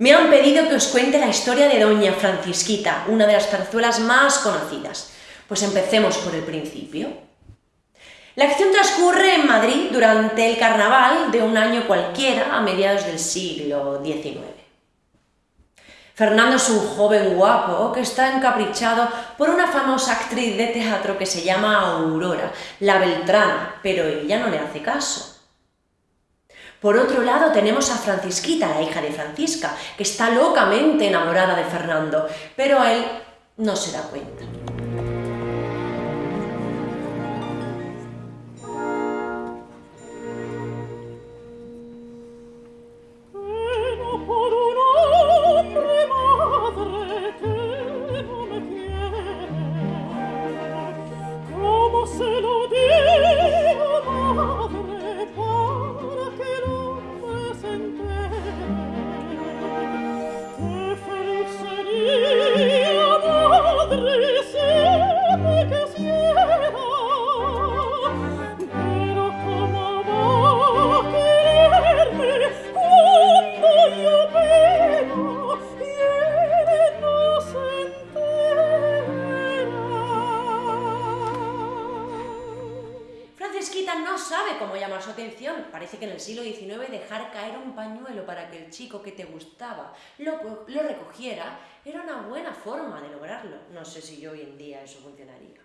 Me han pedido que os cuente la historia de Doña Francisquita, una de las zarzuelas más conocidas. Pues empecemos por el principio. La acción transcurre en Madrid durante el carnaval de un año cualquiera a mediados del siglo XIX. Fernando es un joven guapo que está encaprichado por una famosa actriz de teatro que se llama Aurora, la Beltrana, pero ella no le hace caso. Por otro lado tenemos a Francisquita, la hija de Francisca, que está locamente enamorada de Fernando, pero él no se da cuenta. Parece que en el siglo XIX dejar caer un pañuelo para que el chico que te gustaba lo, lo recogiera era una buena forma de lograrlo. No sé si hoy en día eso funcionaría.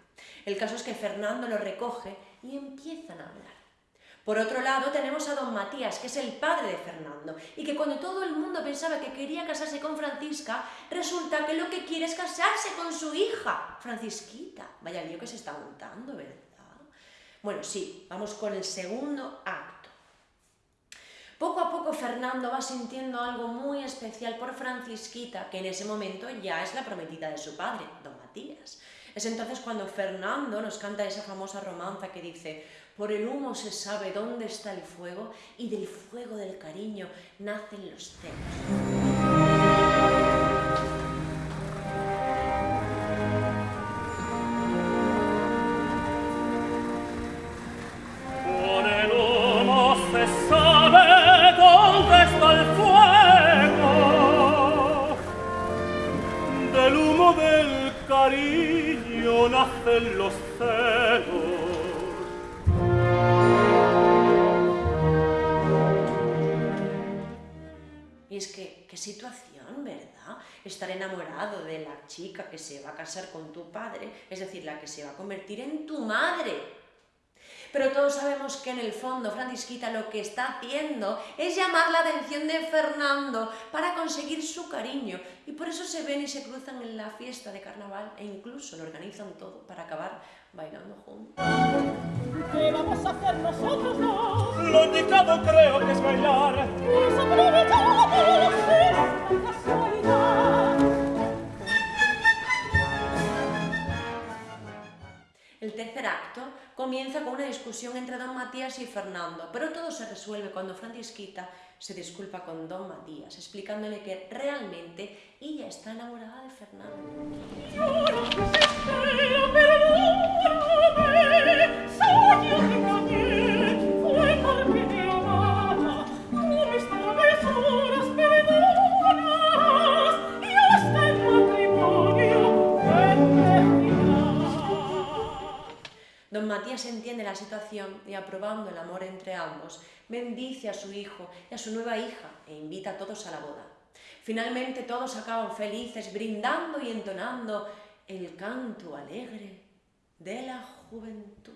El caso es que Fernando lo recoge y empiezan a hablar. Por otro lado, tenemos a don Matías, que es el padre de Fernando, y que cuando todo el mundo pensaba que quería casarse con Francisca, resulta que lo que quiere es casarse con su hija, Francisquita. Vaya lío que se está montando, ¿verdad? Bueno, sí, vamos con el segundo acto. Poco a poco Fernando va sintiendo algo muy especial por Francisquita, que en ese momento ya es la prometida de su padre, don Matías. Es entonces cuando Fernando nos canta esa famosa romanza que dice por el humo se sabe dónde está el fuego y del fuego del cariño nacen los celos. Nacen los. Y es que, qué situación, ¿verdad? Estar enamorado de la chica que se va a casar con tu padre, es decir, la que se va a convertir en tu madre. Pero todos sabemos que en el fondo Francisquita lo que está haciendo es llamar la atención de Fernando para conseguir su cariño. Y por eso se ven y se cruzan en la fiesta de carnaval e incluso lo organizan todo para acabar bailando juntos. ¿Qué vamos a hacer nosotros dos? Lo indicado creo que es bailar. Acto comienza con una discusión entre don Matías y Fernando, pero todo se resuelve cuando Francisquita se disculpa con don Matías, explicándole que realmente ella está enamorada de Fernando. Matías entiende la situación y aprobando el amor entre ambos, bendice a su hijo y a su nueva hija e invita a todos a la boda. Finalmente todos acaban felices, brindando y entonando el canto alegre de la juventud.